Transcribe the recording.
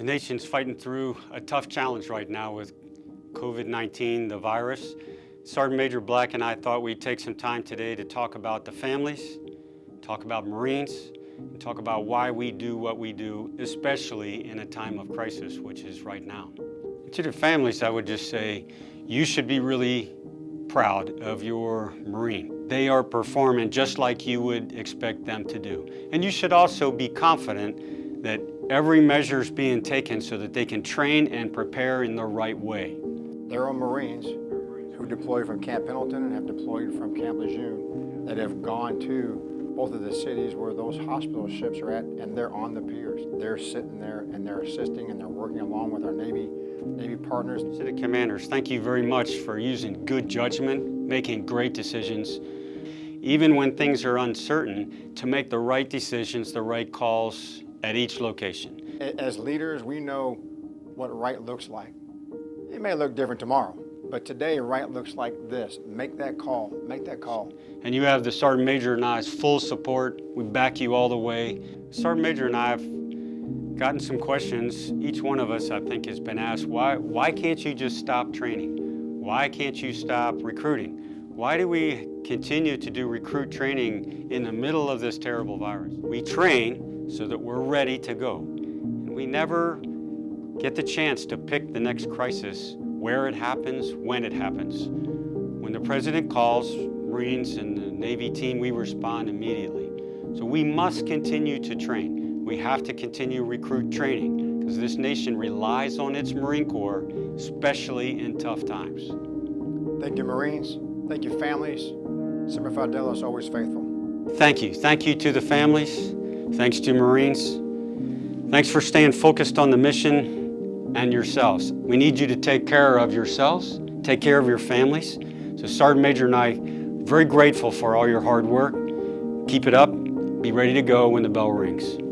The nation's fighting through a tough challenge right now with COVID-19, the virus. Sergeant Major Black and I thought we'd take some time today to talk about the families, talk about Marines, and talk about why we do what we do, especially in a time of crisis, which is right now. To the families, I would just say, you should be really proud of your Marine. They are performing just like you would expect them to do. And you should also be confident that every measure is being taken so that they can train and prepare in the right way. There are Marines who deployed from Camp Pendleton and have deployed from Camp Lejeune that have gone to both of the cities where those hospital ships are at and they're on the piers. They're sitting there and they're assisting and they're working along with our Navy Navy partners. City commanders, thank you very much for using good judgment, making great decisions, even when things are uncertain, to make the right decisions, the right calls at each location. As leaders, we know what right looks like. It may look different tomorrow, but today right looks like this. Make that call, make that call. And you have the Sergeant Major and I's full support. We back you all the way. Sergeant Major and I have gotten some questions. Each one of us, I think, has been asked, why, why can't you just stop training? Why can't you stop recruiting? Why do we continue to do recruit training in the middle of this terrible virus? We train so that we're ready to go. And we never get the chance to pick the next crisis, where it happens, when it happens. When the President calls, Marines and the Navy team, we respond immediately. So we must continue to train. We have to continue recruit training because this nation relies on its Marine Corps, especially in tough times. Thank you, Marines. Thank you, families. Semper Fidelis, always faithful. Thank you. Thank you to the families. Thanks to Marines. Thanks for staying focused on the mission and yourselves. We need you to take care of yourselves, take care of your families. So Sergeant Major and I, very grateful for all your hard work. Keep it up. Be ready to go when the bell rings.